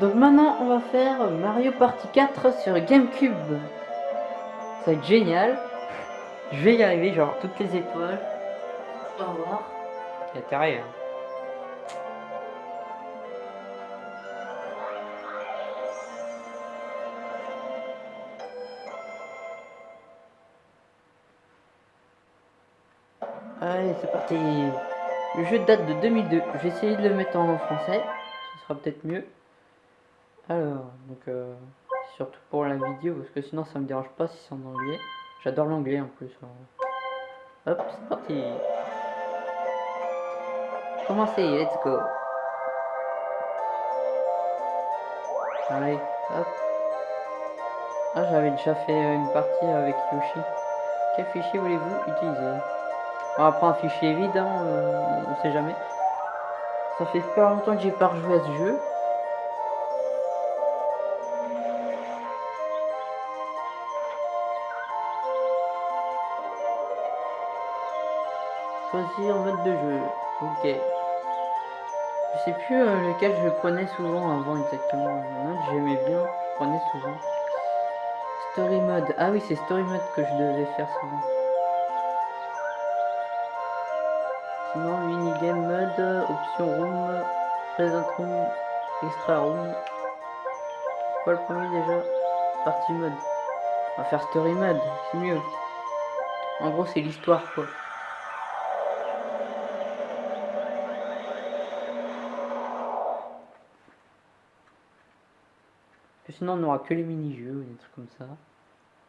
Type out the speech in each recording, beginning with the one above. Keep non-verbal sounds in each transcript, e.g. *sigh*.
Donc maintenant on va faire Mario Party 4 sur Gamecube. Ça va être génial. Je vais y arriver, genre toutes les étoiles. On va voir. Il y a intérêt. Hein. Allez, c'est parti. Le jeu date de 2002. Je vais essayer de le mettre en français. Ce sera peut-être mieux. Alors, donc, euh, surtout pour la vidéo, parce que sinon ça me dérange pas si c'est en anglais. J'adore l'anglais en plus. Hop, c'est parti. Commencez, let's go. Allez, hop. Ah, j'avais déjà fait une partie avec Yoshi. Quel fichier voulez-vous utiliser? On va prendre un fichier vide, hein, euh, on sait jamais. Ça fait pas longtemps que j'ai pas rejoué à ce jeu. Choisir mode de jeu. Ok. Je sais plus euh, lequel je prenais souvent avant exactement. j'aimais bien, je prenais souvent. Story mode. Ah oui, c'est story mode que je devais faire souvent. Sinon, minigame mode, option room, present room, extra room. Quoi le premier déjà? Partie mode. On va faire story mode, c'est mieux. En gros, c'est l'histoire quoi. Sinon, on n'aura que les mini-jeux, des trucs comme ça.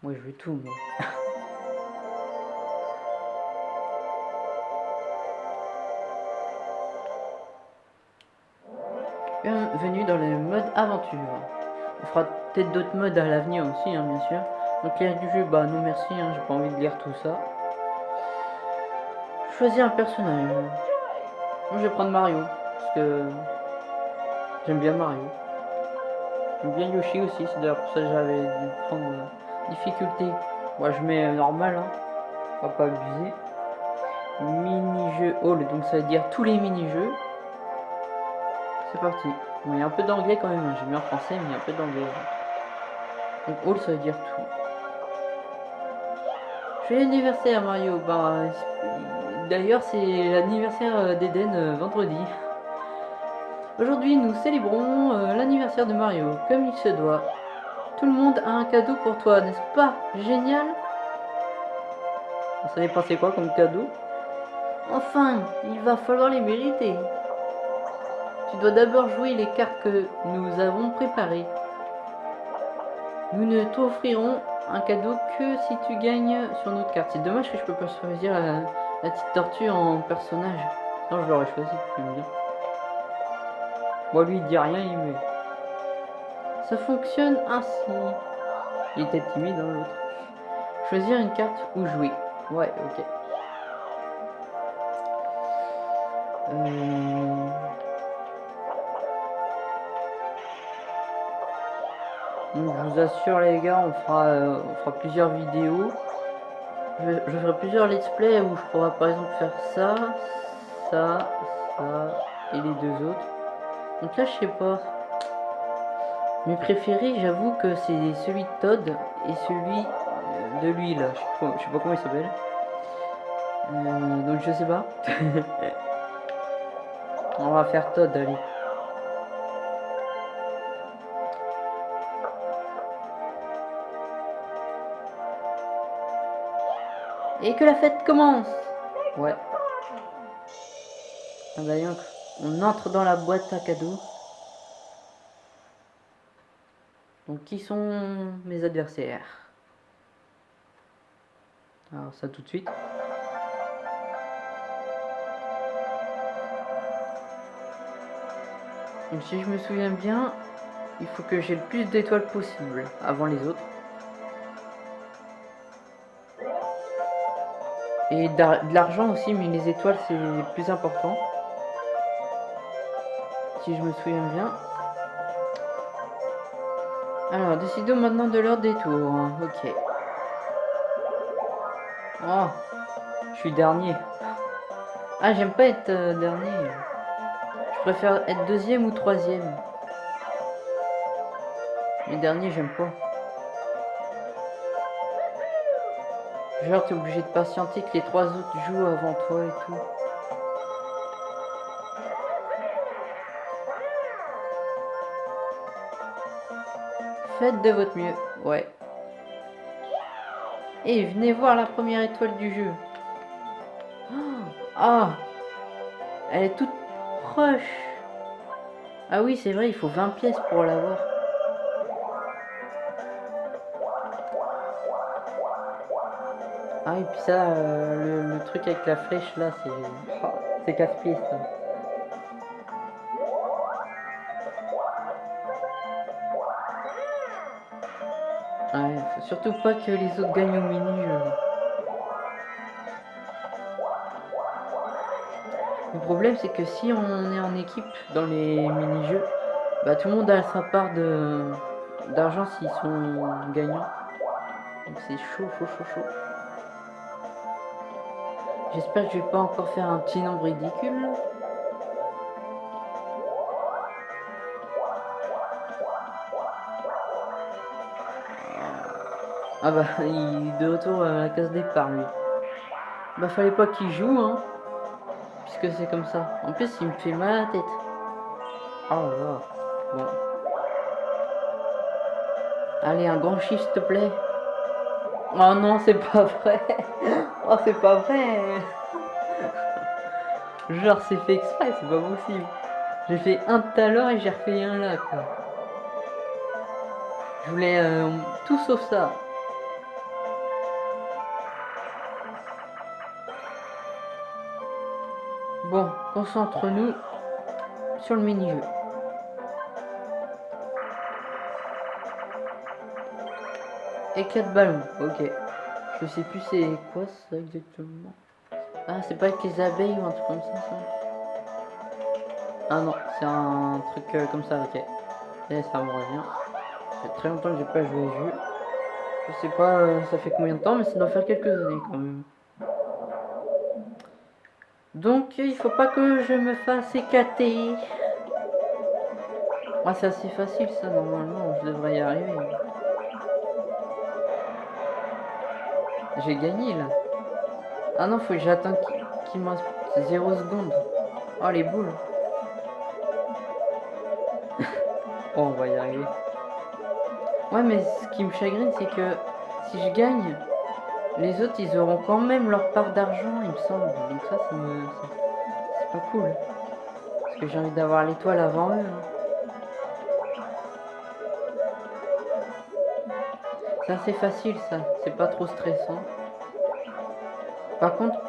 Moi, je veux tout, moi. *laughs* Bienvenue dans le mode aventure. On fera peut-être d'autres modes à l'avenir aussi, hein, bien sûr. Donc lire du jeu, bah non merci, hein, j'ai pas envie de lire tout ça. Choisir un personnage. Moi je vais prendre Mario, parce que j'aime bien Mario. J'aime bien Yoshi aussi, c'est d'ailleurs pour ça que j'avais dû prendre difficulté. Moi je mets normal, hein. on va pas abuser. Mini-jeu all, donc ça veut dire tous les mini-jeux. C'est parti. Il y a un peu d'anglais quand même. J'ai mis en français, mais il y a un peu d'anglais. Donc, all, ça veut dire tout. Joyeux anniversaire, Mario. Bah, d'ailleurs, c'est l'anniversaire d'Eden euh, vendredi. Aujourd'hui, nous célébrons euh, l'anniversaire de Mario, comme il se doit. Tout le monde a un cadeau pour toi, n'est-ce pas? Génial Ça penser quoi comme cadeau? Enfin, il va falloir les mériter. Tu dois d'abord jouer les cartes que nous avons préparées. Nous ne t'offrirons un cadeau que si tu gagnes sur notre carte. C'est dommage que je peux pas choisir la, petite tortue en personnage. Non, je l'aurais choisi. Moi, lui, il dit rien, il met. Ça fonctionne ainsi. Il était timide, dans hein, l'autre. Choisir une carte ou jouer. Ouais, ok. Euh... je vous assure les gars, on fera, euh, on fera plusieurs vidéos. Je, ferai plusieurs let's play où je pourrai par exemple faire ça, ça, ça et les deux autres. Donc là je sais pas. Mes préférés j'avoue que c'est celui de Todd et celui euh, de lui là. Je sais pas, comment il s'appelle. Euh, donc je sais pas. *laughs* on va faire Todd allez. Et que la fête commence Ouais. Ah bah on entre dans la boîte à cadeaux. Donc qui sont mes adversaires? Alors ça tout de suite. Donc si je me souviens bien, il faut que j'ai le plus d'étoiles possible avant les autres. Et de l'argent aussi, mais les étoiles, c'est plus important. Si je me souviens bien. Alors, décidons maintenant de l'ordre des tours. Ok. Oh, je suis dernier. Ah, j'aime pas être euh, dernier. Je préfère être deuxième ou troisième. Les derniers, j'aime pas. Genre, t'es obligé de patienter que les trois autres jouent avant toi et tout. Faites de votre mieux. Ouais. Et venez voir la première étoile du jeu. Ah Elle est toute proche. Ah oui, c'est vrai, il faut 20 pièces pour l'avoir. Ah et puis ça, euh, le, truc avec la flèche là, c'est... Oh, casse-pied. Surtout pas que les autres gagnent au mini-jeu. Le problème c'est que si on est en équipe dans les mini-jeux, bah tout le monde a sa part d'argent s'ils sont gagnants. Donc c'est chaud, chaud, chaud, chaud. J'espère que je vais pas encore faire un petit nombre ridicule. Ah bah, il est de retour à la case départ, lui. Bah, fallait pas qu'il joue, hein. Puisque c'est comme ça. En plus, il me fait mal à la tête. Oh là Bon. Allez, un grand chiffre, s'il te plaît. Oh non, c'est pas vrai. Oh, c'est pas vrai. Genre, c'est fait exprès, c'est pas possible. J'ai fait un tout à l'heure et j'ai refait un là, quoi. Je voulais euh, tout sauf ça. Bon, concentre-nous sur le mini-jeu. Et 4 ballons, ok. Je sais plus c'est quoi ça exactement. Ah, c'est pas avec les abeilles ou un truc comme ça, ça Ah non, c'est un truc euh, comme ça, ok. Et ça me revient. Ça très longtemps que j'ai pas joué à jeu. Je sais pas euh, ça fait combien de temps, mais ça doit faire quelques années quand même. Donc, il faut pas que je me fasse éclater. Ah, c'est assez facile ça, normalement, je devrais y arriver. J'ai gagné là. Ah non, faut que j'attende qu'il me reste 0 secondes. Oh les boules. *laughs* oh, on va y arriver. Ouais, mais ce qui me chagrine, c'est que si je gagne, les autres, ils auront quand même leur part d'argent, il me semble. Donc ça, ça c'est pas cool. Parce que j'ai envie d'avoir l'étoile avant eux. Hein. C'est assez facile ça, c'est pas trop stressant. Par contre,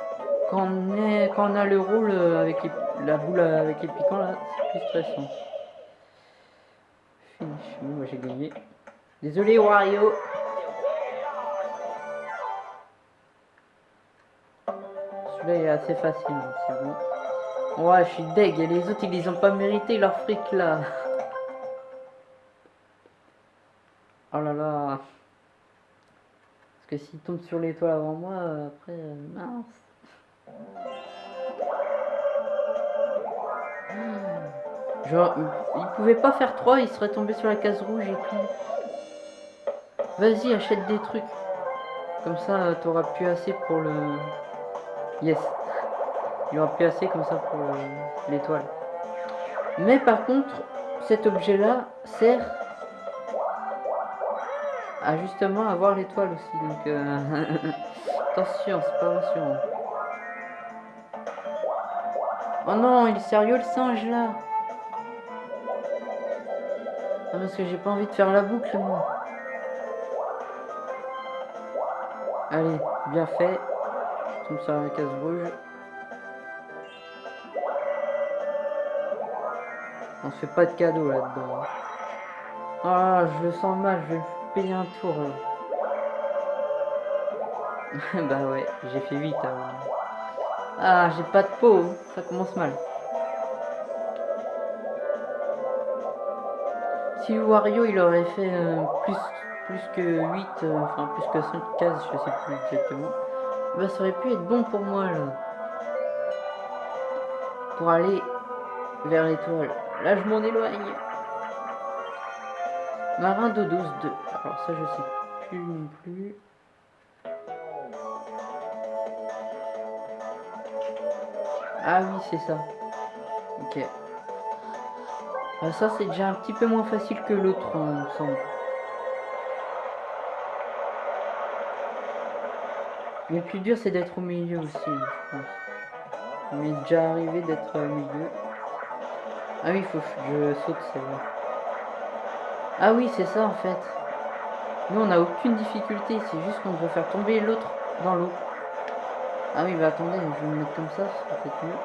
quand on, a le rôle avec la boule avec les piquants là, c'est plus stressant. Finish, moi j'ai gagné. Désolé Wario. Celui-là est assez facile, c'est bon. Ouais, je suis deg, et les autres ils ont pas mérité leur fric là. Oh là là que s'il tombe sur l'étoile avant moi, après, euh, mince. Genre, il pouvait pas faire 3, il serait tombé sur la case rouge et tout. Vas-y, achète des trucs. Comme ça, t'auras plus assez pour le... Yes. Aura plus assez comme ça pour l'étoile. Mais par contre, cet objet-là sert à justement avoir l'étoile aussi. Donc euh, *laughs* attention, c'est pas rassurant. Oh non, il est sérieux le singe là ah, parce que j'ai pas envie de faire la boucle moi. Allez, bien fait. Comme ça la case rouge. On se fait pas de cadeau là-dedans. Ah, je le sens mal, je vais payer un tour. *laughs* bah ouais, j'ai fait 8. Hein. Ah, j'ai pas de peau, ça commence mal. Si Wario il aurait fait euh, plus, plus que 8, euh, enfin plus que 5 cases, je sais plus exactement, bah ça aurait pu être bon pour moi là. Pour aller vers l'étoile. Là, je m'en éloigne. Marin d'eau douce 2. Alors ça, je sais plus non plus. Ah oui, c'est ça. Ok. Ah, ça, c'est déjà un petit peu moins facile que l'autre, hein, il me semble. Le plus dur, c'est d'être au milieu aussi, je pense. M'est déjà arrivé d'être au milieu. Ah oui, il faut que je saute, c'est vrai. Ah oui, c'est ça, en fait. Nous, on n'a aucune difficulté. C'est juste qu'on doit faire tomber l'autre dans l'eau. Ah oui, bah attendez, je vais me mettre comme ça, ça peut-être mieux.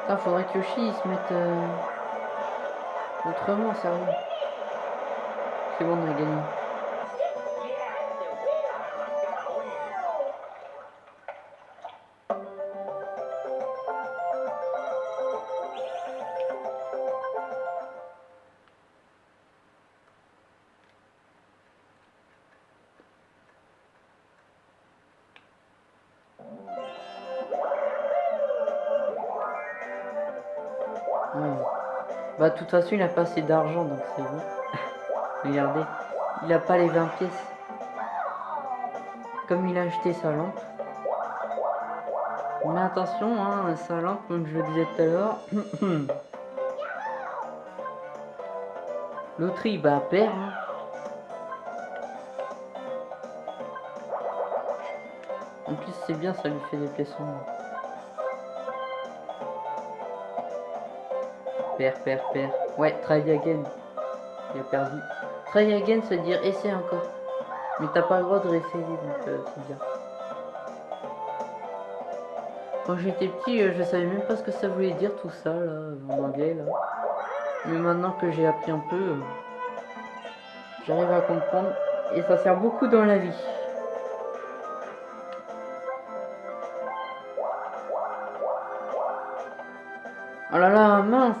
Putain, faudrait que Yoshi se mette euh, autrement, sérieux. C'est bon, on a gagné. Bah, de toute façon, il a pas assez d'argent, donc c'est bon. Regardez, il a pas les 20 pièces. Comme il a acheté sa lampe. Mais attention, hein, sa lampe, comme je le disais tout à l'heure. *coughs* L'autre, il va perdre. hein. En plus, c'est bien, ça lui fait des pièces en moins. Père, père, père. Ouais, try again. Il a perdu. Try again, c'est dire essaie encore. Mais t'as pas le droit de réessayer, donc euh, c'est bien. Quand j'étais petit, euh, je savais même pas ce que ça voulait dire tout ça, là, en anglais, là. Mais maintenant que j'ai appris un peu, euh, j'arrive à comprendre. Et ça sert beaucoup dans la vie. Oh là là, mince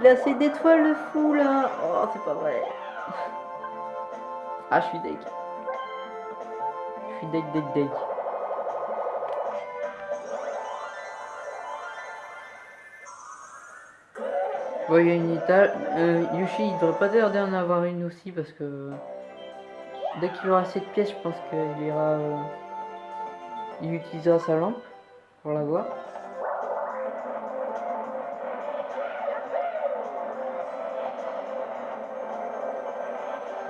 Il a assez d'étoiles le fou là Oh c'est pas vrai Ah je suis deg. Je suis deg deg deg. Bon il y a une étale. Euh, Yoshi il devrait pas tarder en avoir une aussi parce que dès qu'il aura assez de pièces je pense qu'il ira euh, il utilisera sa lampe pour l'avoir.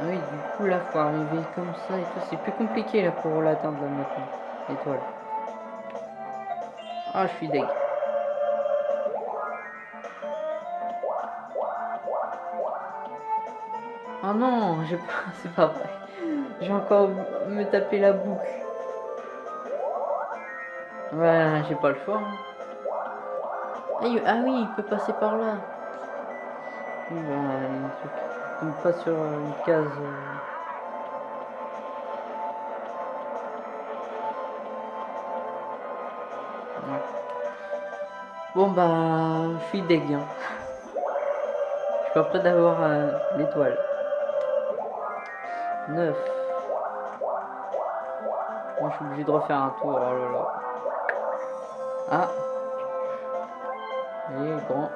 Ah oui, du coup, là, faut arriver comme ça et tout. C'est plus compliqué, là, pour l'atteindre, maintenant. L'étoile. Ah, je suis deg. Ah non, j'ai pas... *laughs* C'est pas vrai. J'ai encore me taper la boucle. Ouais, j'ai pas le choix. hein. Ah, ah oui, il peut passer par là. Oui, bah, truc. Pas sur une case. euh. Bon bah, je suis deg. hein. Je suis pas prêt d'avoir euh, l'étoile. 9. Moi je suis obligé de refaire un tour. Oh là là. Ah. Grand.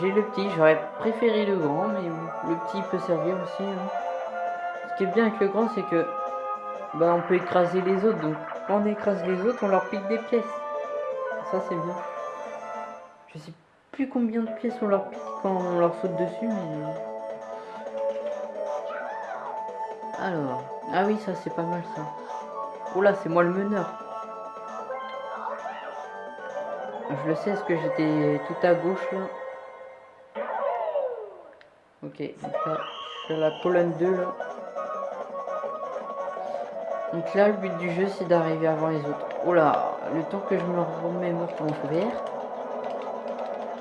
J'ai le petit, j'aurais préféré le grand, mais le petit peut servir aussi. hein. Ce qui est bien avec le grand, c'est que bah on peut écraser les autres. Donc quand on écrase les autres, on leur pique des pièces. Ça c'est bien. Je sais plus combien de pièces on leur pique quand on leur saute dessus, mais. Alors, ah oui, ça c'est pas mal ça. Oh là, c'est moi le meneur. Je le sais, parce que j'étais tout à gauche là. Ok, là, je suis à la colonne 2 là. Donc là, le but du jeu, c'est d'arriver avant les autres. Oh là, le temps que je me remémore en vert.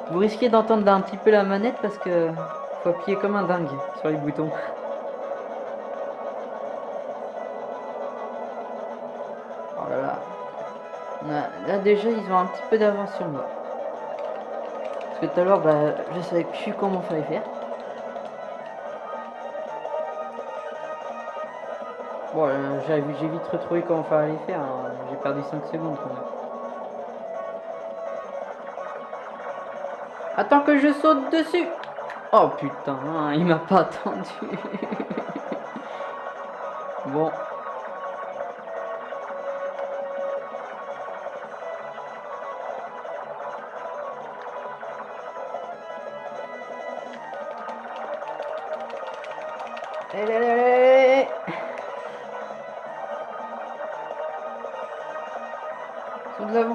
Vous risquez d'entendre un petit peu la manette parce que faut appuyer comme un dingue sur les boutons. Oh là là. Là, là, déjà, ils ont un petit peu d'avance sur moi. Parce que tout à l'heure, bah, je savais plus comment fallait faire. Bon, euh, j'ai vite retrouvé comment faire les faire. Hein. J'ai perdu 5 secondes quand même. Attends que je saute dessus. Oh putain, hein, il m'a pas attendu. *laughs* bon.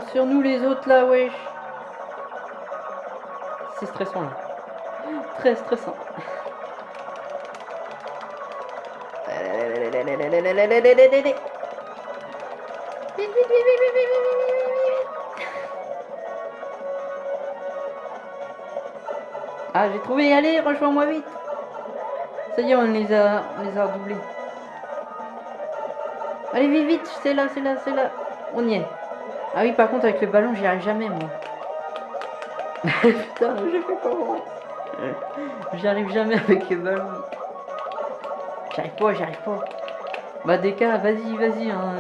Sur nous les autres là, wesh. C'est stressant là. Très stressant. Ah, j'ai trouvé, allez, rejoins-moi vite. Ça y est, on les a, on les a redoublés. Allez, vite, vite, c'est là, c'est là, c'est là. On y est. Ah oui, par contre, avec le ballon, j'y arrive jamais, moi. *laughs* Putain, j'ai fait comment J'y arrive jamais avec le ballon. J'arrive pas, j'arrive pas. Bah, des cas, vas-y, vas-y. Hein.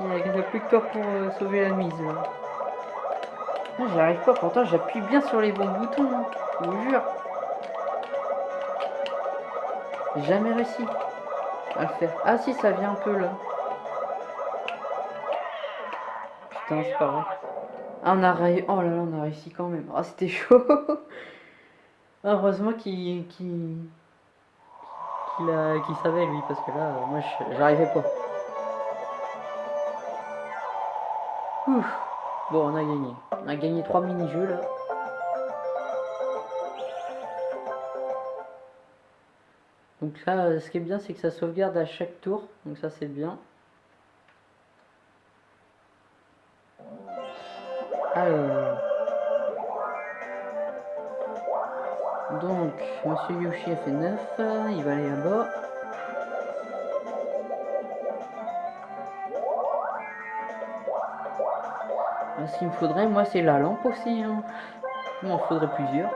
Il n'y a, plus de corps pour euh, sauver la mise. J'y arrive pas, pourtant j'appuie bien sur les bons boutons. Hein. Je vous jure. Jamais réussi à le faire. Ah si, ça vient un peu là. Putain, c'est pas vrai. Ah, on. Oh là là, on a réussi quand même. Ah, c'était *laughs* chaud. Heureusement qu'il qu'il savait lui, parce que là, moi, j'arrivais pas. Ouf. Bon, on a gagné. On a gagné trois mini-jeux là. Donc là, ce qui est bien, c'est que ça sauvegarde à chaque tour. Donc ça, c'est bien. Alors. Donc, Monsieur Yoshi a fait 9. Il va aller là-bas. Ah, ce qu'il me faudrait, moi, c'est la lampe aussi. Hein. Il m'en faudrait plusieurs.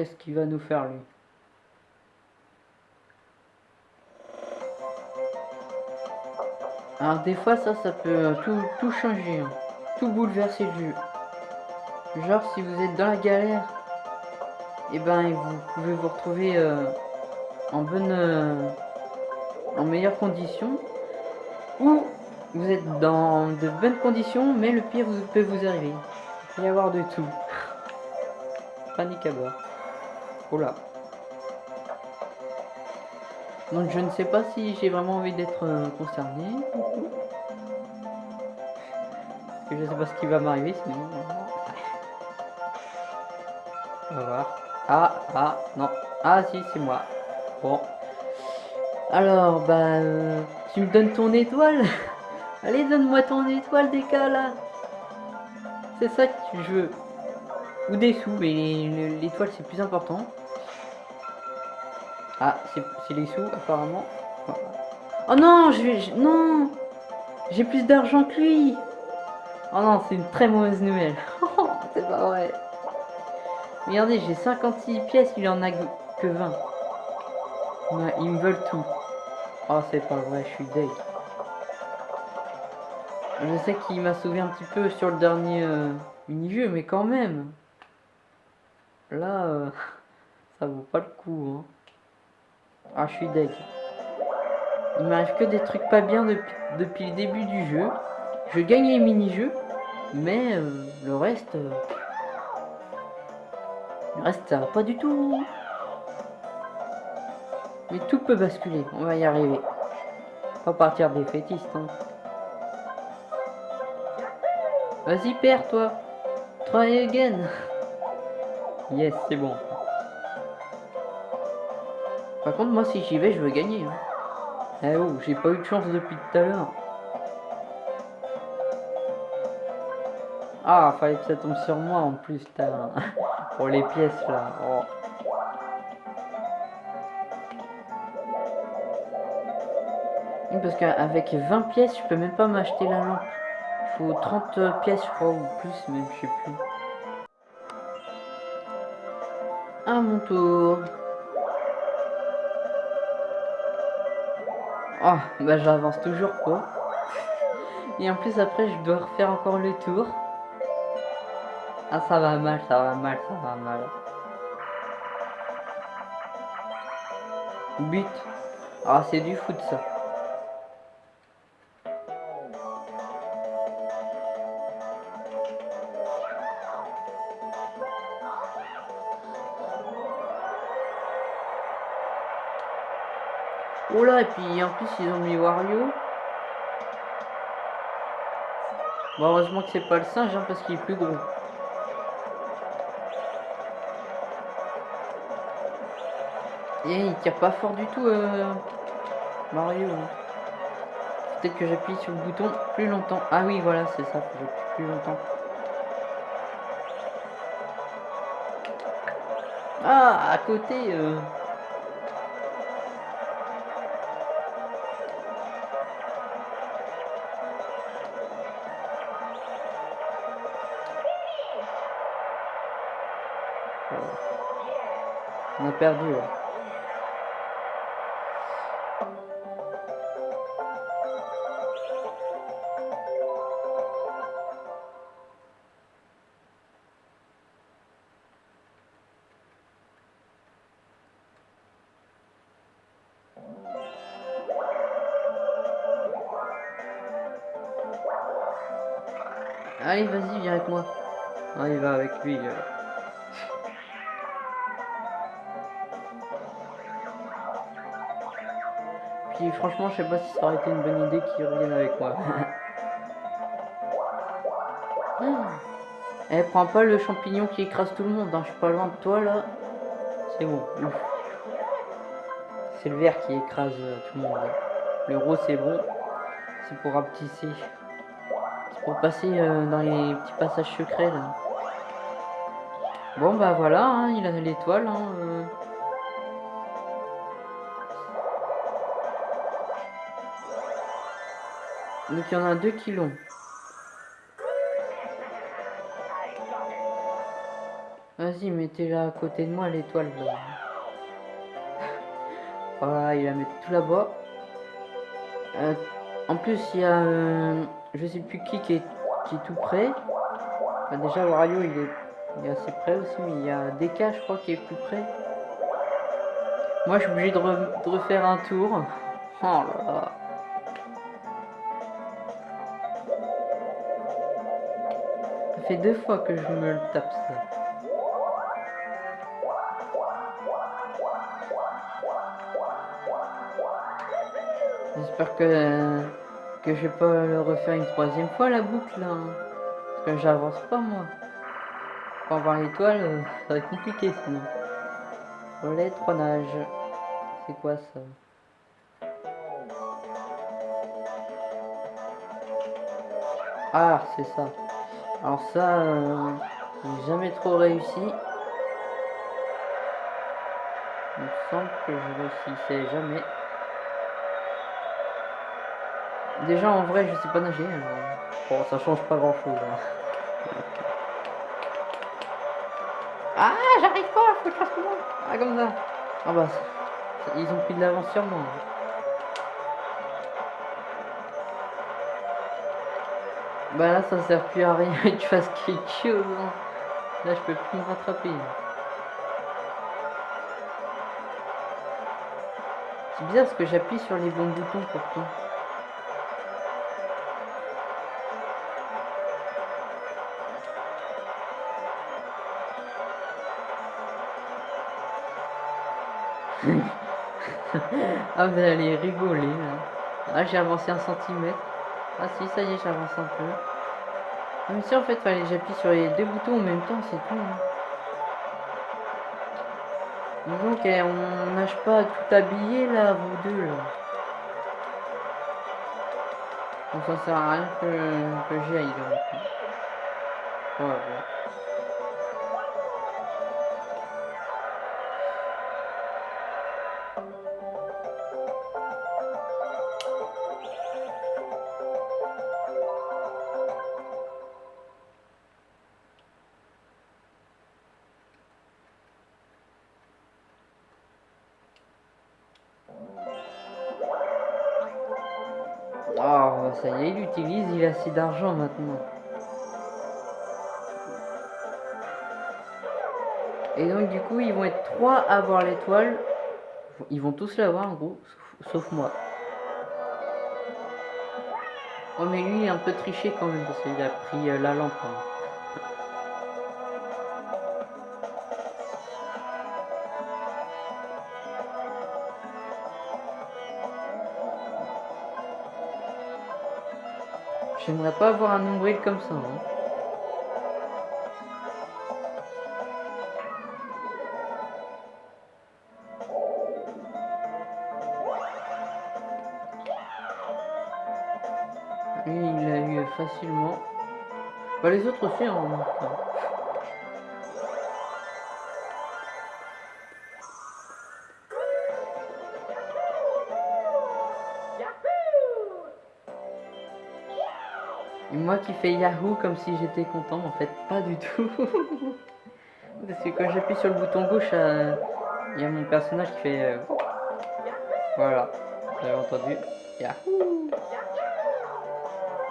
Qu'est-ce qu'il va nous faire lui? Alors des fois ça, ça peut tout, tout changer, hein. tout bouleverser le jeu. Genre si vous êtes dans la galère, et eh ben vous pouvez vous retrouver euh, en bonne, euh, en meilleures conditions, ou vous êtes dans de bonnes conditions, mais le pire vous, peut vous arriver. Il peut y avoir de tout. Panique à bord. Donc je ne sais pas si j'ai vraiment envie d'être euh, concerné. je ne sais pas ce qui va m'arriver sinon. On va voir. Ah, ah, non. Ah si, c'est moi. Bon. Alors, bah... Euh, tu me donnes ton étoile *laughs* Allez, donne-moi ton étoile, des cas, là C'est ça que je veux. Ou des sous, mais l'étoile, c'est plus important. Ah, c'est les sous, apparemment. Oh non, je vais... Non J'ai plus d'argent que lui Oh non, c'est une très mauvaise nouvelle. *laughs* c'est pas vrai. Regardez, j'ai 56 pièces, il en a que 20. ils me veulent tout. Oh, c'est pas vrai, je suis deg. Je sais qu'il m'a sauvé un petit peu sur le dernier euh, mini-jeu, mais quand même. Là, euh, *laughs* ça vaut pas le coup. Hein. Ah, je suis deg. Il m'arrive que des trucs pas bien depuis, le début du jeu. Je gagne les mini-jeux, mais euh, le reste... Euh, le reste, ça va pas du tout. Mais tout peut basculer, on va y arriver. Pas partir des fétistes. Hein. Vas-y, perds, toi. Try again. *laughs* Yes, c'est bon. Par contre, moi, si j'y vais, je veux gagner. Hein. Eh oh, j'ai pas eu de chance depuis tout à l'heure. Ah, fallait que ça tombe sur moi en plus, Pour *laughs* les pièces, là. Oh. Parce qu'avec 20 pièces, je peux même pas m'acheter la lampe. faut 30 pièces, je crois, ou plus, même, je sais plus. À mon tour. Oh, bah j'avance toujours pas. Et en plus après je dois refaire encore le tour. Ah ça va mal, ça va mal, ça va mal. But. Ah c'est du foot ça. Oh là, et puis en plus ils ont mis Wario. Bon, heureusement que c'est pas le singe hein, parce qu'il est plus gros. Et il tire pas fort du tout euh, Mario. hein. Peut-être que j'appuie sur le bouton plus longtemps. Ah oui voilà c'est ça, j'appuie plus longtemps. Ah à côté euh. Perdu. Sais pas si ça aurait été une bonne idée qu'il revienne avec moi. Eh, prends pas le champignon qui écrase tout le monde, hein. je suis pas loin de toi là. C'est bon. C'est le vert qui écrase euh, tout le monde. là. Le rose c'est bon. C'est pour rapetisser. C'est pour passer euh, dans les petits passages secrets là. Bon bah voilà, hein, il a l'étoile. Hein, euh. Donc il y en a deux qui l'ont. Vas-y, mettez-la à côté de moi, l'étoile. là. *laughs* voilà, il la met tout là-bas. Euh, en plus, il y a... euh, je sais plus qui qui est, tout près. Déjà, Wario, il est, il est assez près aussi, mais il y a DK, je crois, qui est plus près. Moi, je suis obligé de refaire un tour. *laughs* Oh là là. Deux fois que je me le tape ça. J'espère que que je vais pas le refaire une troisième fois la boucle hein. Parce que j'avance pas moi. Pour avoir l'étoile, euh, ça va être compliqué sinon. Relais, trois nages. C'est quoi ça? Ah, c'est ça. Alors ça, euh, j'ai jamais trop réussi. Il me semble que je réussissais jamais. Déjà en vrai, je sais pas nager. alors, Bon, ça change pas grand chose. Ah, j'arrive pas, faut que je fasse comment Ah, comme ça. Ah bah, ils ont pris de l'avance sur moi. Bah là, ça sert plus à rien *laughs* que tu fasses quelque chose. hein. Là, je peux plus me rattraper. C'est bizarre parce que j'appuie sur les bons boutons pourtant. *laughs* ah, vous allez rigoler là. Ah, j'ai avancé un centimètre. Ah, si, ça y est, j'avance un peu. Ah, mais si, en fait, fallait j'appuie sur les deux boutons en même temps, c'est tout. hein. Donc, on nage pas tout habillé là, vous deux là. Donc, ça sert à rien que, que j'y. D'argent maintenant. Et donc du coup, ils vont être trois à avoir l'étoile. Ils vont tous l'avoir en gros, sauf, moi. Oh mais lui, il est un peu triché quand même, parce qu'il a pris euh, la lampe. Hein. J'aimerais pas avoir un nombril comme ça. Hein. Il a eu facilement. Bah, les autres aussi, en hein, Et qui fais Yahoo comme si j'étais content, en fait, pas du tout. *laughs* Parce que quand j'appuie sur le bouton gauche, euh, il y a mon personnage qui fait... Euh, voilà, vous entendu? Yahoo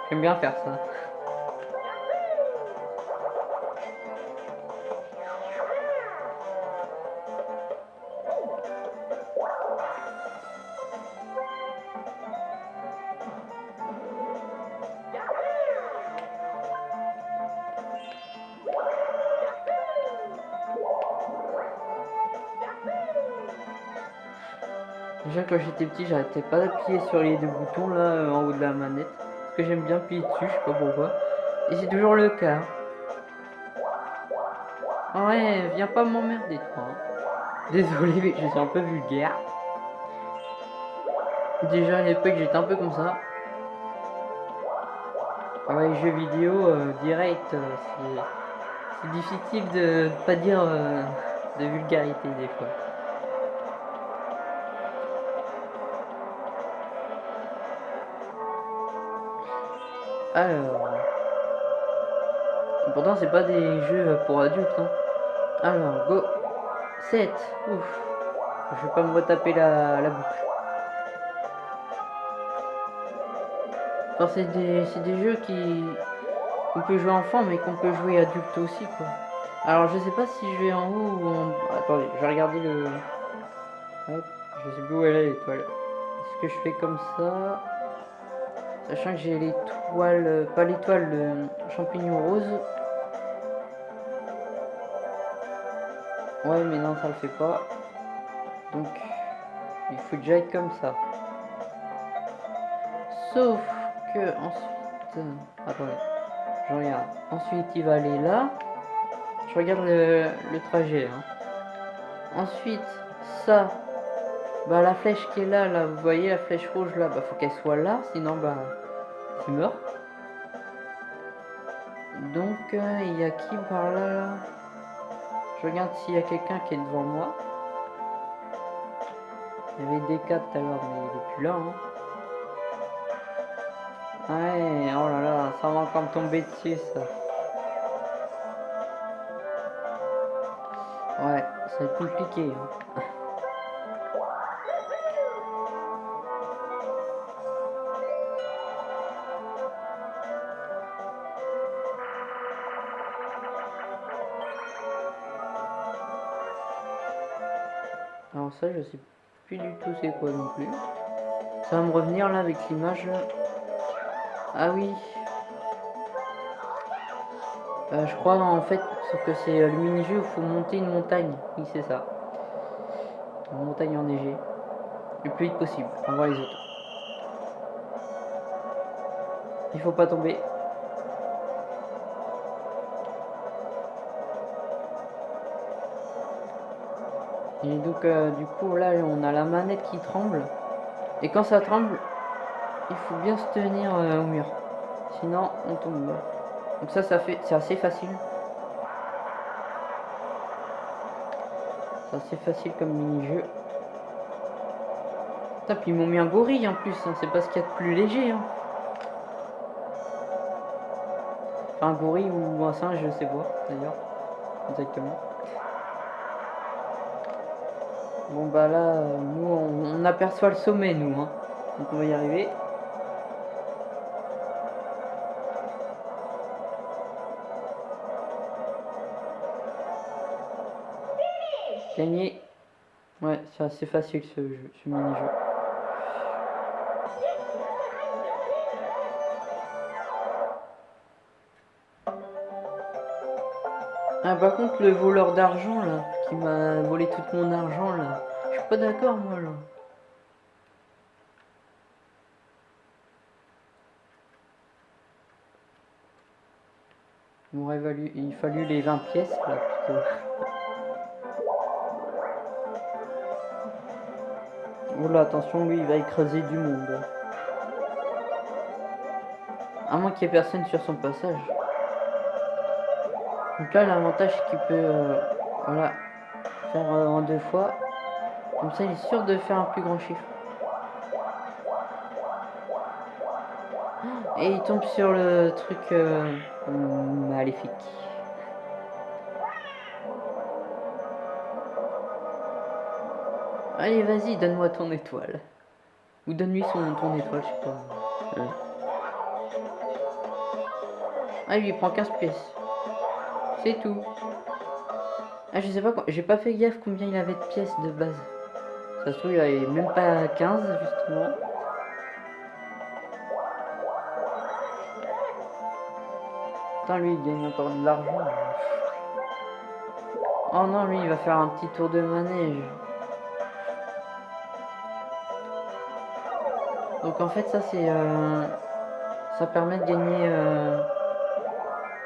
J'aime bien faire ça. Quand j'étais petit j'arrêtais pas d'appuyer sur les deux boutons là euh, en haut de la manette. Parce que j'aime bien appuyer dessus, je sais pas pourquoi. Et c'est toujours le cas. Ouais, viens pas m'emmerder toi. Hein. Désolé mais je suis un peu vulgaire. Déjà à l'époque j'étais un peu comme ça. Ouais, jeux vidéo euh, direct, euh, c'est difficile de pas dire de vulgarité des fois. Alors. Pourtant, c'est pas des jeux pour adultes. Hein. Alors, go. 7. Ouf. Je vais pas me retaper la, la boucle. C'est des, des, jeux qui qu'on peut jouer enfant, mais qu'on peut jouer adulte aussi, quoi. Alors, je sais pas si je vais en haut ou en... Attendez, je vais regarder le... Hop, je sais plus où elle est l'étoile. Est-ce que je fais comme ça? Sachant que j'ai l'étoile, euh, pas l'étoile, le champignon rose. Ouais, mais non, ça le fait pas. Donc, il faut déjà être comme ça. Sauf que ensuite... Euh, attendez, je regarde. Ensuite, il va aller là. Je regarde le, trajet. Hein. Ensuite, ça, bah la flèche qui est là, là, vous voyez la flèche rouge là, bah faut qu'elle soit là, sinon bah Donc euh, il y a qui par là, Je regarde s'il y a quelqu'un qui est devant moi. Il y avait des 4 tout à l'heure, mais il est plus là. Hein. Ouais, oh là là, ça va encore me tomber dessus ça. Ouais, être compliqué. Hein. *laughs* plus du tout c'est quoi non plus. Ça va me revenir là avec l'image. Ah oui. Euh, je crois en fait que c'est le mini-jeu où il faut monter une montagne. Oui, c'est ça. Une montagne enneigée. Le plus vite possible. On voit les autres. Il faut pas tomber. Et donc euh, du coup là on a la manette qui tremble. Et quand ça tremble, il faut bien se tenir euh, au mur. Sinon on tombe. Donc ça ça fait c'est assez facile. C'est assez facile comme mini-jeu. Puis ils m'ont mis un gorille en plus, hein. c'est pas ce qu'il y a de plus léger. Hein. Enfin, un gorille ou un singe, je sais pas d'ailleurs. Exactement. Bon bah là, nous on, aperçoit le sommet nous. Hein. Donc on va y arriver. Gagner. Ouais, c'est assez facile ce mini-jeu. Ah, par contre, le voleur d'argent, là, qui m'a volé tout mon argent, là, je suis pas d'accord, moi, là. Il m'aurait valu, il fallu les 20 pièces, là, plutôt. Oh là, attention, lui, il va écraser du monde. À moins qu'il n'y ait personne sur son passage. Donc là, l'avantage, c'est qu'il peut euh, voilà, faire euh, en deux fois. Comme ça, il est sûr de faire un plus grand chiffre. Et il tombe sur le truc euh, maléfique. Allez, vas-y, donne-moi ton étoile. Ou donne-lui son ton étoile, je sais pas. Ah, lui, il prend 15 pièces. C'est tout. Ah, je sais pas, j'ai pas fait gaffe combien il avait de pièces de base. Ça se trouve, il avait même pas 15, justement. Putain, lui, il gagne encore de l'argent. Oh non, lui, il va faire un petit tour de manège. Donc en fait, ça, c'est... Euh, ça permet de gagner euh,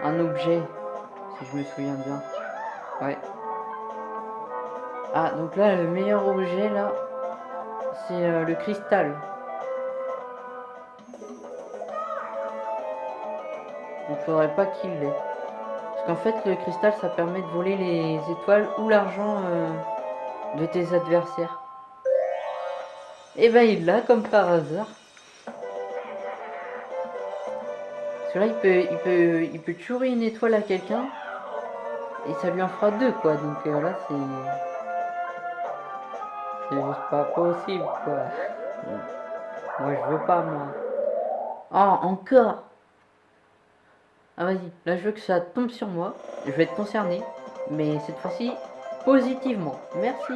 un objet si je me souviens bien. Ouais. Ah, donc là, le meilleur objet, là, c'est euh, le cristal. Il faudrait pas qu'il l'ait. Parce qu'en fait, le cristal, ça permet de voler les étoiles ou l'argent euh, de tes adversaires. Et eh ben, il l'a, comme par hasard. Parce que là, il peut, il peut, il peut tuer une étoile à quelqu'un et ça lui en fera deux, quoi. Donc euh, là, c'est... C'est juste pas possible, quoi. Moi, je veux pas, moi. Oh, encore Ah, vas-y. Là, je veux que ça tombe sur moi. Je vais être concerné. Mais cette fois-ci, positivement. Merci.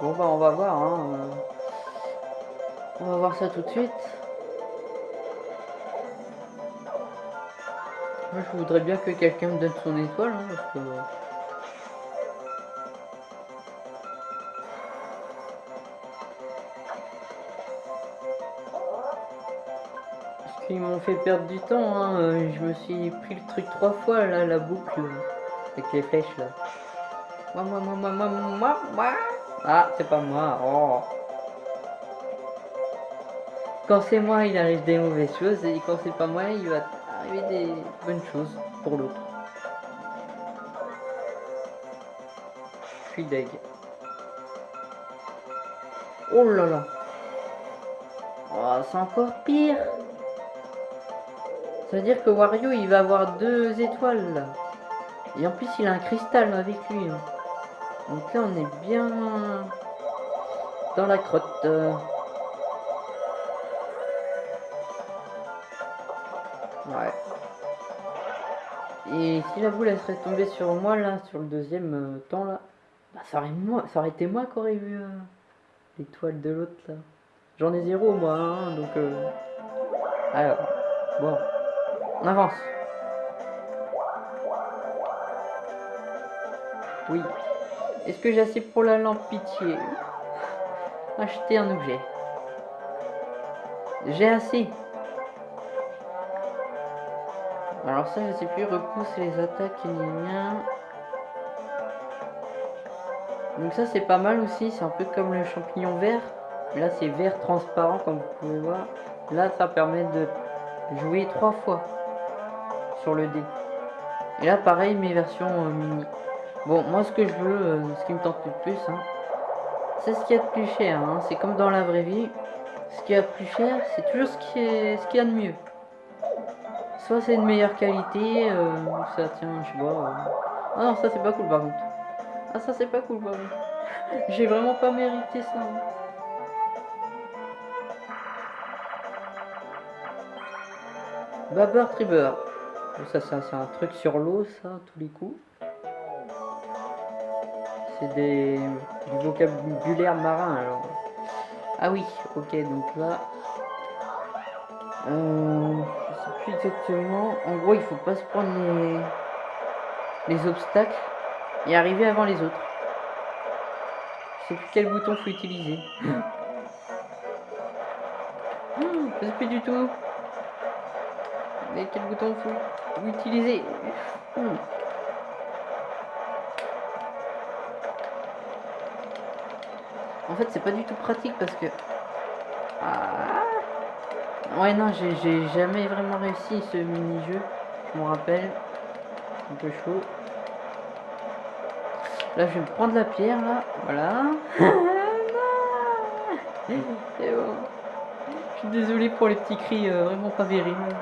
Bon, bah, on va voir, hein. On va voir ça tout de suite. Moi, je voudrais bien que quelqu'un me donne son étoile, hein, parce que... Parce qu'ils m'ont fait perdre du temps, hein. Euh, je me suis pris le truc trois fois, là, la boucle, avec les flèches, là. Ah, c'est pas moi, oh. Quand c'est moi, il arrive des mauvaises choses, et quand c'est pas moi, il va des bonnes choses pour l'autre. Je suis deg. Oh là là. Oh, c'est encore pire. Ça veut dire que Wario, il va avoir deux étoiles. Et en plus, il a un cristal avec lui. Donc là, on est bien dans la crotte. Et si la boule elle serait tombée sur moi là, sur le deuxième euh, temps là, bah, ça, aurait moi, ça aurait été moi qui aurais vu euh, l'étoile de l'autre là. J'en ai zéro moi, hein, donc... Euh... Alors, bon, on avance. Oui. Est-ce que j'ai assez pour la lampe pitié? Acheter un objet. J'ai assez. Alors ça, je sais plus, repousse les attaques, Donc ça, c'est pas mal aussi, c'est un peu comme le champignon vert. Là, c'est vert transparent, comme vous pouvez voir. Là, ça permet de jouer trois fois sur le dé. Et là, pareil, mes versions euh, mini. Bon, moi, ce que je veux, euh, ce qui me tente le plus, hein, c'est ce qu'il y a de plus cher. Hein. C'est comme dans la vraie vie. Ce qui y a de plus cher, c'est toujours ce qui est ce qu'il y a de mieux. Soit c'est une meilleure qualité, euh, ça tient, je sais pas. Euh. Ah non, ça c'est pas cool par contre. Ah ça c'est pas cool par contre. *laughs* J'ai vraiment pas mérité ça. Babber Tribber. Ça, c'est un truc sur l'eau, ça, tous les coups. C'est des du vocabulaire marin, alors. Ah oui, ok, donc là... Euh, exactement. En gros, il faut pas se prendre les, les obstacles et arriver avant les autres. Je sais plus quel bouton faut utiliser. je sais plus du tout. Mais quel bouton faut utiliser? En fait, c'est pas du tout pratique parce que... Ah. Ouais, non, j'ai jamais vraiment réussi ce mini-jeu. Je me rappelle. Un peu chaud. Là, je vais me prendre la pierre, là. Voilà. *laughs* C'est bon. Je suis désolé pour les petits cris euh, vraiment pas véribles.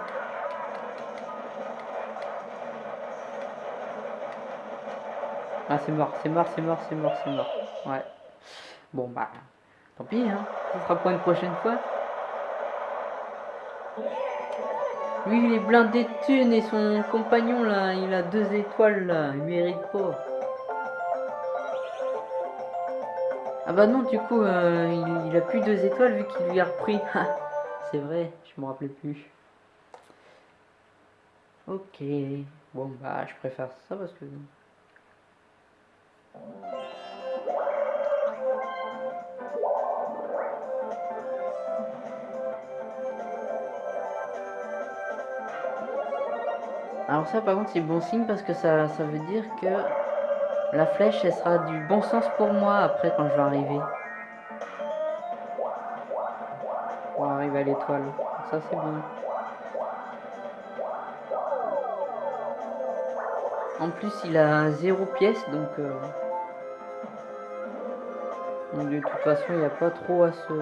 Ah, c'est mort, c'est mort, c'est mort, c'est mort, c'est mort. Ouais. Bon, bah, tant pis, hein. Ce sera pour une prochaine fois. Lui, il est blindé de thunes et son compagnon, là, il a deux étoiles, là. Il mérite pas. Ah bah non, du coup, euh, il, a plus deux étoiles vu qu'il lui a repris. *laughs* C'est vrai, je me rappelais plus. Ok. Bon, bah, je préfère ça parce que... Alors ça par contre c'est bon signe parce que ça, ça veut dire que la flèche elle sera du bon sens pour moi après quand je vais arriver. Pour arriver à l'étoile. Ça c'est bon. En plus il a zéro pièce donc, euh, donc de toute façon il n'y a pas trop à se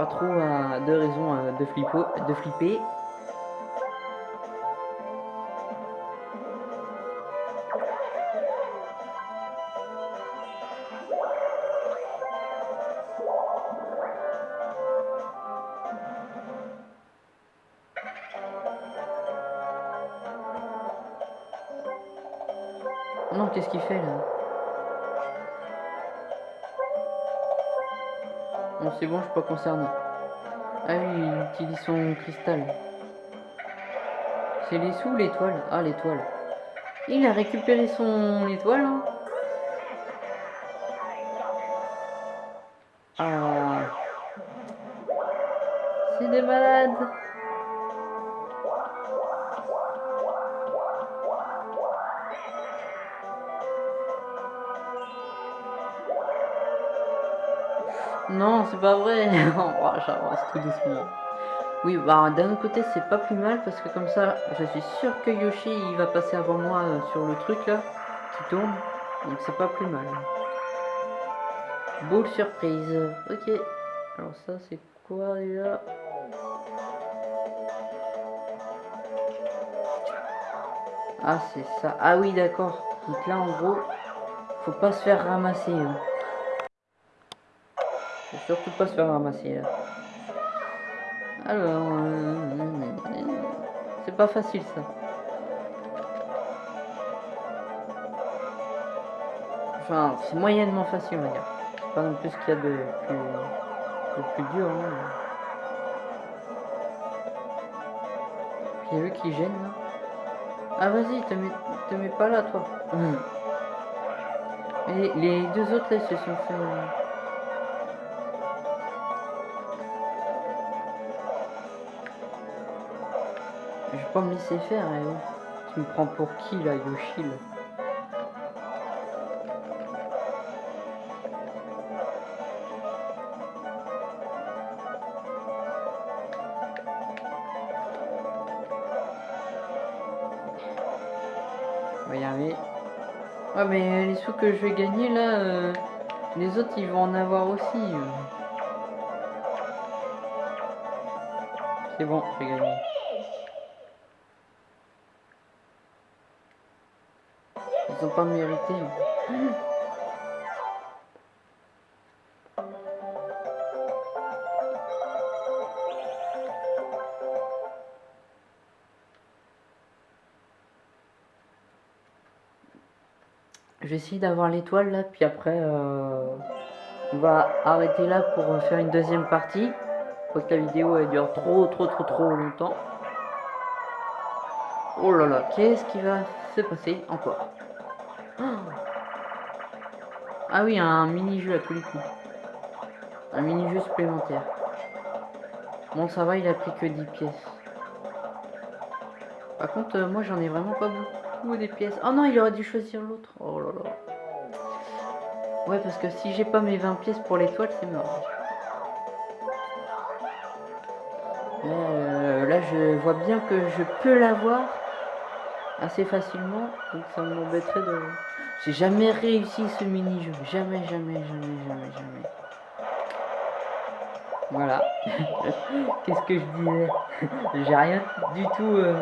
pas trop de raison euh, de, flippo, de flipper. Non, qu'est-ce qu'il fait là? C'est bon, je suis pas concerné. Ah oui, il utilise son cristal. C'est les sous l'étoile Ah, l'étoile. Il a récupéré son étoile. Hein. Pas vrai. *laughs* oh, J'avance tout doucement. Oui, bah d'un côté, c'est pas plus mal parce que comme ça, je suis sûr que Yoshi il va passer avant moi euh, sur le truc là qui tourne. Donc c'est pas plus mal. Boule surprise. Ok. Alors ça, c'est quoi déjà? Ah, c'est ça. Ah oui, d'accord. Donc là, en gros, faut pas se faire ramasser. Hein. Surtout pas se faire ramasser là. Alors, euh, c'est pas facile ça. Enfin, c'est moyennement facile on va dire. C'est pas non plus ce qu'il y a de plus, de plus dur. Il y a eux qui gêne là. Ah vas-y, te mets, te mets pas là toi. *laughs* Et les deux autres là se sont fait... pas me laisser faire, hein. Tu me prends pour qui là, Yoshi là? Arriver. Ouais mais les sous que je vais gagner là, euh, les autres ils vont en avoir aussi. Euh. C'est bon, j'ai gagné. Ils ont pas mérité. Hein. J'essaie d'avoir l'étoile là, puis après euh, on va arrêter là pour faire une deuxième partie. Faut que la vidéo elle dure trop trop trop trop longtemps. Oh là là, qu'est-ce qui va se passer encore? Ah oui, un mini-jeu à tous les coups. Un mini-jeu supplémentaire. Bon, ça va, il a pris que 10 pièces. Par contre, euh, moi, j'en ai vraiment pas beaucoup des pièces. Oh non, il aurait dû choisir l'autre. Oh là là. Ouais, parce que si j'ai pas mes 20 pièces pour l'étoile, c'est mort. Euh, là, je vois bien que je peux l'avoir assez facilement. Donc, ça m'embêterait de... J'ai jamais réussi ce mini-jeu. Jamais, jamais, jamais, jamais, jamais. Voilà. *laughs* Qu'est-ce que je disais? *laughs* J'ai rien du tout euh,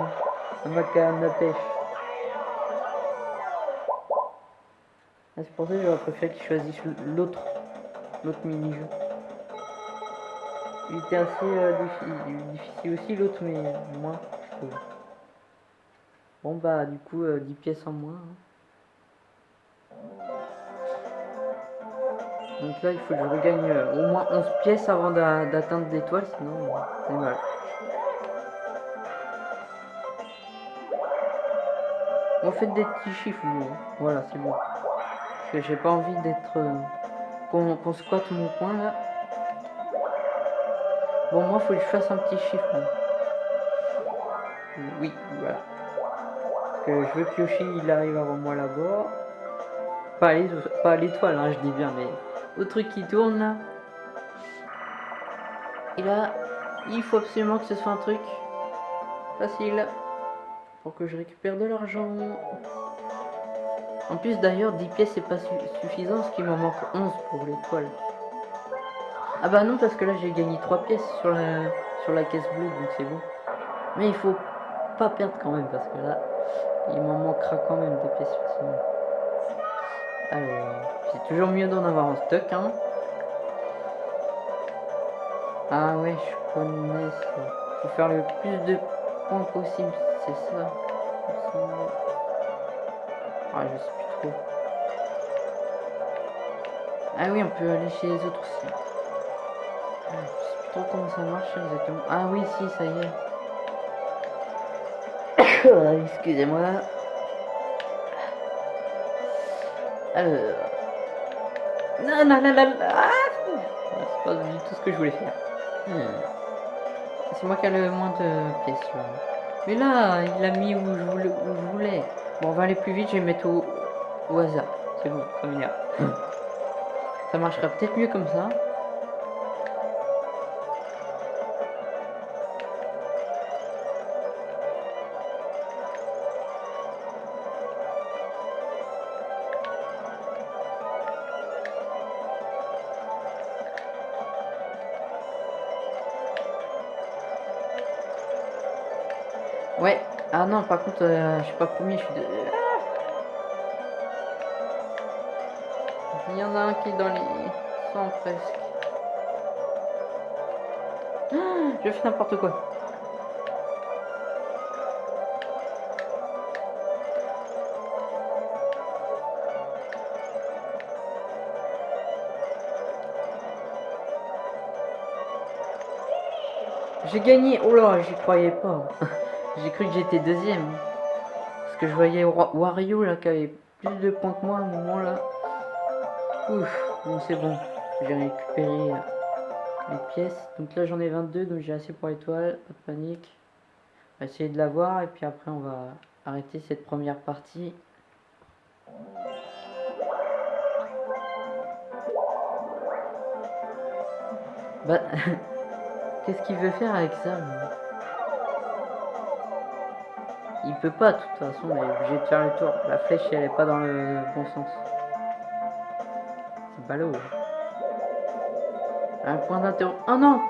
ma canne à pêche. Ah, c'est pour ça que j'aurais préféré qu'il choisisse l'autre l'autre mini-jeu. Il était assez euh, difficile, aussi l'autre, mais moins, Bon bah du coup 10 euh, pièces en moins. Hein. Donc là, il faut que je regagne euh, au moins 11 pièces avant d'atteindre l'étoile, sinon c'est mal. On fait des petits chiffres, hein. voilà, c'est bon. Que j'ai pas envie d'être... Euh, qu'on squatte mon coin, là. Bon, moi, faut que je fasse un petit chiffre. Oui, voilà. Que je veux Yoshi, il arrive avant moi là-bas. Pas l'étoile, hein, je dis bien, mais au truc qui tourne là. Et là, il faut absolument que ce soit un truc facile pour que je récupère de l'argent. En plus d'ailleurs, 10 pièces c'est pas suffisant parce qu'il m'en manque 11 pour l'étoile. Ah bah non parce que là j'ai gagné 3 pièces sur la, sur la caisse bleue donc c'est bon. Mais il faut pas perdre quand même parce que là il m'en manquera quand même des pièces. Alors, c'est toujours mieux d'en avoir en stock, hein. Ah ouais, je connais ça. Faut faire le plus de points possible, c'est ça. Ah, je sais plus trop. Ah oui, on peut aller chez les autres aussi. Ah, je sais plus trop comment ça marche exactement. Ah oui, si, ça y est. *coughs* Excusez-moi. Alors. Non, non, non, non. Ah c'est pas du tout ce que je voulais faire. Hmm. C'est moi qui ai le moins de pièces là. Mais là, il a mis. Où je voulais. Bon, on va aller plus vite, je vais mettre au, au hasard. C'est bon, ça m'énerve. ça marchera peut-être mieux comme ça. Par contre, euh, je suis pas premier, je suis de... Il y en a un qui est dans les 100 presque. je fais n'importe quoi. J'ai gagné. Oh là, j'y croyais pas. *laughs* J'ai cru que j'étais deuxième. Parce que je voyais Wario là qui avait plus de points que moi à un moment là. Ouf, bon c'est bon. J'ai récupéré euh, les pièces. Donc là j'en ai 22, donc j'ai assez pour l'étoile. Pas de panique. On va essayer de l'avoir et puis après on va arrêter cette première partie. Bah, *laughs* qu'est-ce qu'il veut faire avec ça Il peut pas, de toute façon, il est obligé de faire le tour. La flèche, elle est pas dans le bon sens. C'est ballot. Un point d'interrogation. Oh non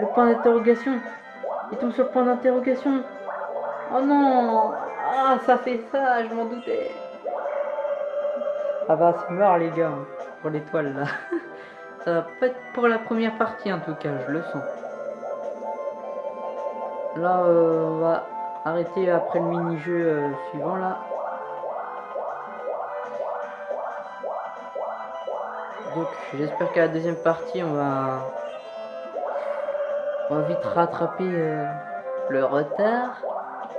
Le point d'interrogation Il tombe sur le point d'interrogation. Oh non Ah, ça fait ça, je m'en doutais. Ah bah, c'est mort, les gars, hein, pour l'étoile, là. *laughs* ça va pas être pour la première partie, en tout cas, je le sens. Là, euh, on va arrêter après le mini-jeu euh, suivant là. Donc j'espère qu'à la deuxième partie on va on va vite rattraper euh, le retard.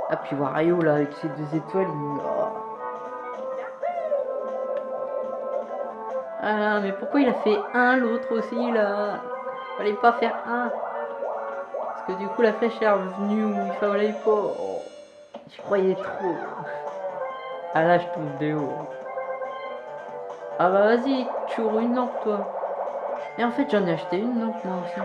Ah puis Wario là avec ses deux étoiles il... Ah mais pourquoi il a fait un l'autre aussi là? Fallait pas faire un Parce que du coup la flèche est revenue où il fallait pas oh. Je croyais trop Ah là je tombe de haut Ah bah vas-y, tu une lampe toi Et en fait j'en ai acheté une lampe moi aussi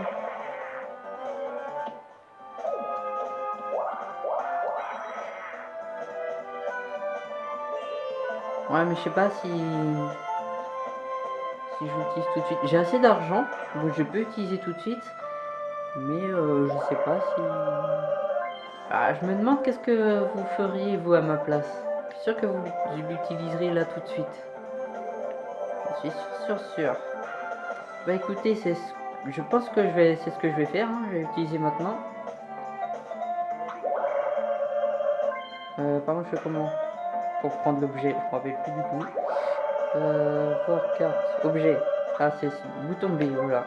Ouais, mais je sais pas si... Si j'utilise tout de suite. J'ai assez d'argent, donc je peux utiliser tout de suite. Mais euh, je sais pas si... Ah, je me demande qu'est-ce que vous feriez, vous, à ma place. Je suis sûr que vous l'utiliserez là tout de suite. Je suis sûr, sûr, Bah écoutez, c'est... Je pense que je vais... c'est ce que je vais faire. Hein. Je vais l'utiliser maintenant. Euh, par contre, je fais comment? Pour prendre l'objet. Je rappelle plus du tout. Euh, carte, objet. Ah, c'est bouton B, voilà.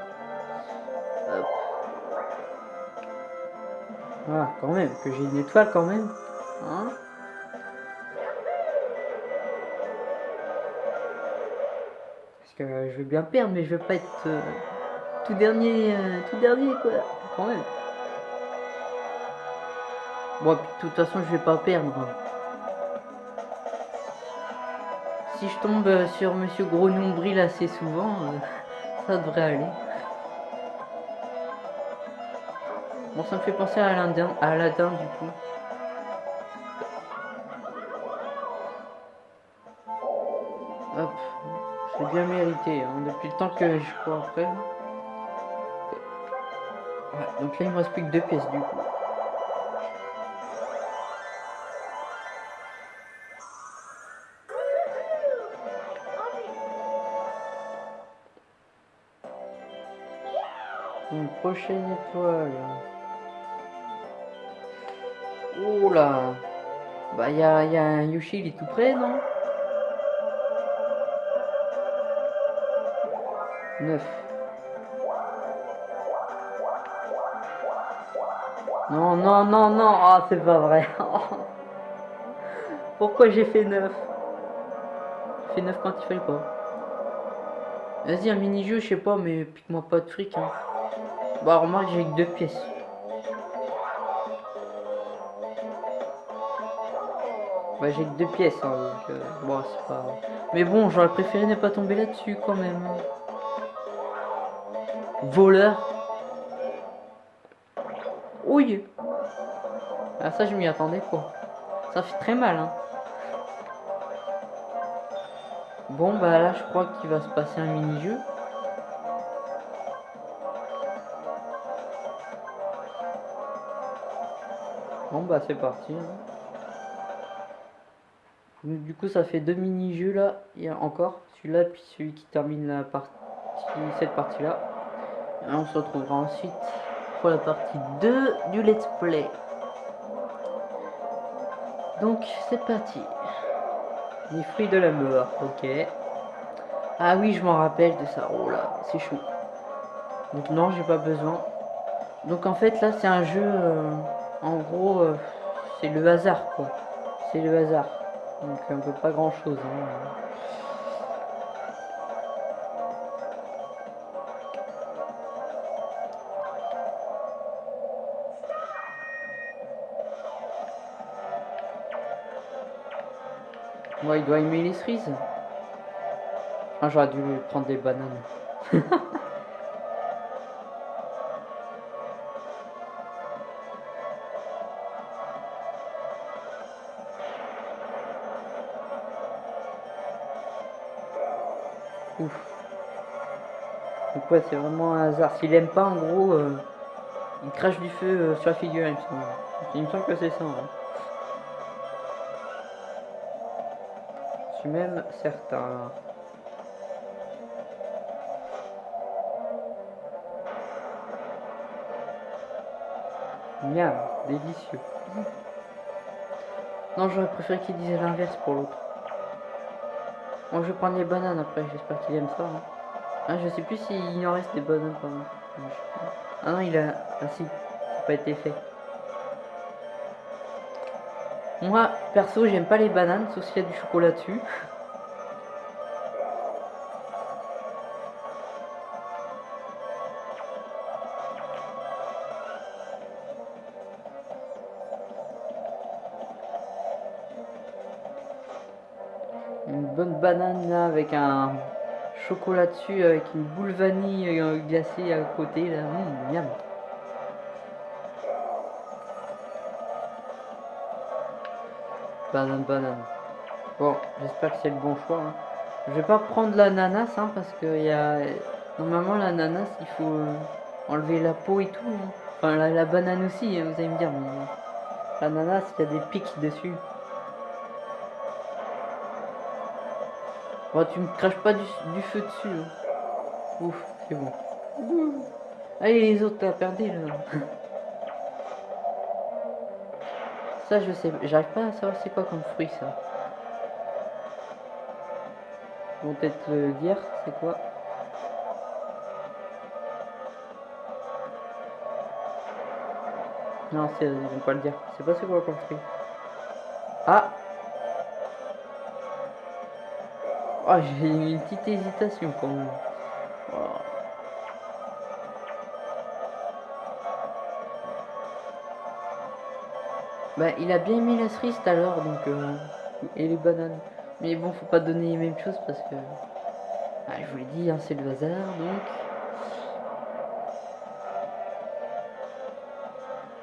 Voilà, quand même, que j'ai une étoile quand même. Hein Parce que je vais bien perdre, mais je vais pas être euh, tout dernier, euh, tout dernier quoi, quand même. Bon, de toute façon, je vais pas perdre. Si je tombe sur Monsieur Gros Nombril assez souvent, euh, *laughs* ça devrait aller. Bon, ça me fait penser à Aladdin, à Aladdin du coup. Hop, c'est bien mérité, hein, depuis le temps que je cours après. Donc là il me reste plus que deux pièces du coup. Une prochaine étoile. Là Bah il y a, y a, un Yoshi, il est tout près, non? 9. Non, non, non, non, ah, c'est pas vrai. *laughs* Pourquoi j'ai fait 9 J'ai fait 9 quand il fallait pas. Vas-y, un mini-jeu, je sais pas, mais pique-moi pas de fric. Hein. Bah remarque j'ai que deux pièces. Bah j'ai que deux pièces hein, donc euh, bon c'est pas. Mais bon j'aurais préféré ne pas tomber là-dessus quand même. Voleur. Oui. Ah ça je m'y attendais pas. Ça fait très mal hein. Bon bah là je crois qu'il va se passer un mini-jeu. Bon bah c'est parti. Hein. Du coup ça fait deux mini-jeux là. Il y a encore celui-là puis celui qui termine la partie cette partie là. Et on se retrouvera ensuite pour la partie 2 du let's play. Donc c'est parti. Les fruits de la mort, ok. Ah oui je m'en rappelle de ça. Oh là, c'est chaud. Donc non j'ai pas besoin. Donc en fait là c'est un jeu... Euh, en gros, euh, c'est le hasard, quoi. C'est le hasard. Donc, on peut pas grand chose. Hein. Moi, il doit aimer les cerises. Ah, j'aurais dû prendre des bananes. *laughs* C'est vraiment un hasard. S'il aime pas, en gros, euh, il crache du feu euh, sur la figure, il me semble. Que c'est ça. Je suis même certain. Miam, délicieux. Non, j'aurais préféré qu'il disait l'inverse pour l'autre. Bon, je vais prendre les bananes après, j'espère qu'il aime ça. Hein. Ah, je sais plus s'il en reste des bananes. Pardon. Ah non, il a... Ah si, ça pas été fait. Moi, perso, j'aime pas les bananes, sauf s'il y a du chocolat dessus. *laughs* Une bonne banane là avec un chocolat dessus avec une boule vanille euh, glacée à côté là. Mmh, miam. Banane, banane. Bon, j'espère que c'est le bon choix. Hein. Je vais pas prendre l'ananas hein, parce que y a... normalement l'ananas il faut euh, enlever la peau et tout. Hein. Enfin la, banane aussi, vous allez me dire, mais l'ananas il y a des pics dessus. Oh, tu me craches pas du, feu dessus. Ouf, c'est bon. Allez les autres t'as perdu là. Ça, je sais, j'arrive pas à savoir c'est quoi comme fruit ça. Bon, peut-être le dire, c'est quoi? Non, c'est, pas le dire. C'est pas c'est quoi comme fruit? Ah Oh, j'ai une petite hésitation quand même. Bah, il a bien aimé la cerise tout à l'heure, donc... Euh, et les bananes. Mais bon, faut pas donner les mêmes choses parce que... Ah, je vous l'ai dit, hein, c'est le hasard, donc...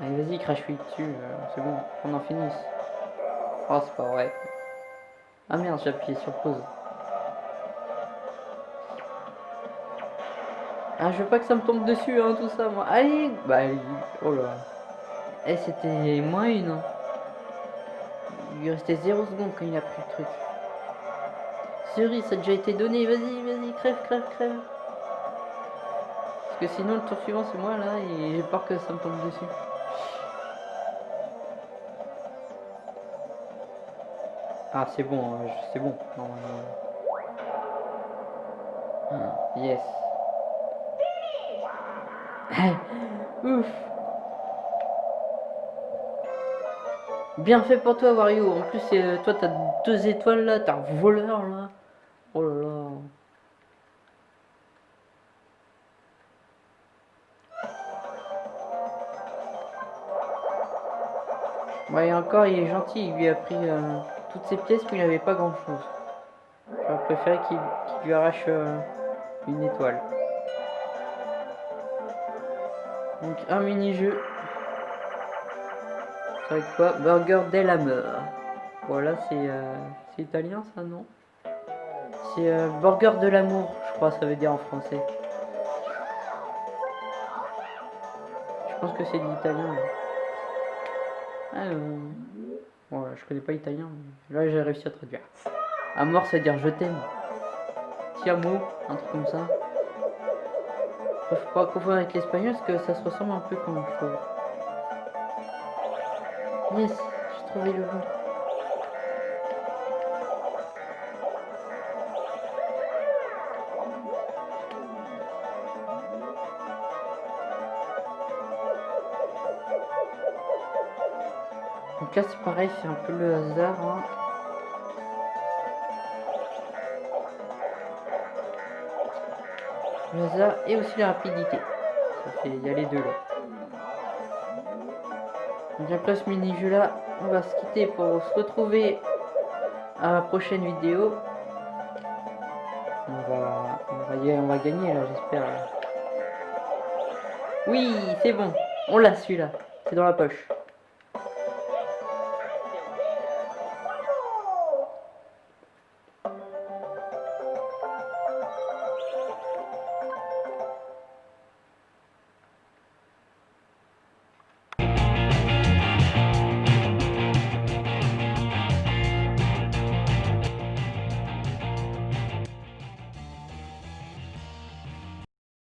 Allez, vas-y, crache-lui dessus, euh, c'est bon, on en finisse. Oh, c'est pas vrai. Ah merde, j'ai appuyé sur pause. Ah, je veux pas que ça me tombe dessus, hein, tout ça, moi. Allez Bah, oh là. Eh, c'était moins une. Hein. Il restait 0 secondes quand il a pris le truc. Cerise, ça a déjà été donné. Vas-y, vas-y, crève, crève, crève. Parce que sinon, le tour suivant, c'est moi, là, et j'ai peur que ça me tombe dessus. Ah, c'est bon, hein, c'est bon. Ah, yes. Ouf. Bien fait pour toi, Wario. En plus, euh, toi, t'as deux étoiles là. T'as un voleur là. Oh là là. Ouais, encore, il est gentil. Il lui a pris euh, toutes ses pièces, mais il n'avait pas grand chose. J'aurais préféré qu'il lui arrache euh, une étoile. Donc un mini-jeu. Ça va être quoi Burger Hammer. Voilà, euh, c'est italien ça, non C'est euh, Burger de l'amour, je crois, ça veut dire en français. Je pense que c'est de l'italien. Euh... je connais pas italien, là j'ai réussi à traduire. Amor, ça veut dire je t'aime. Tiamo, un truc comme ça. Faut pas confondre avec l'espagnol parce que ça se ressemble un peu comme je trouve. Yes, j'ai trouvé le bon. Donc là c'est pareil, c'est un peu le hasard. Hein. Et aussi la rapidité. Il y a les deux là. Après ce mini-jeu là, on va se quitter pour se retrouver à la prochaine vidéo. On va, on va, on va gagner là, j'espère. Oui, c'est bon. On l'a celui-là. C'est dans la poche.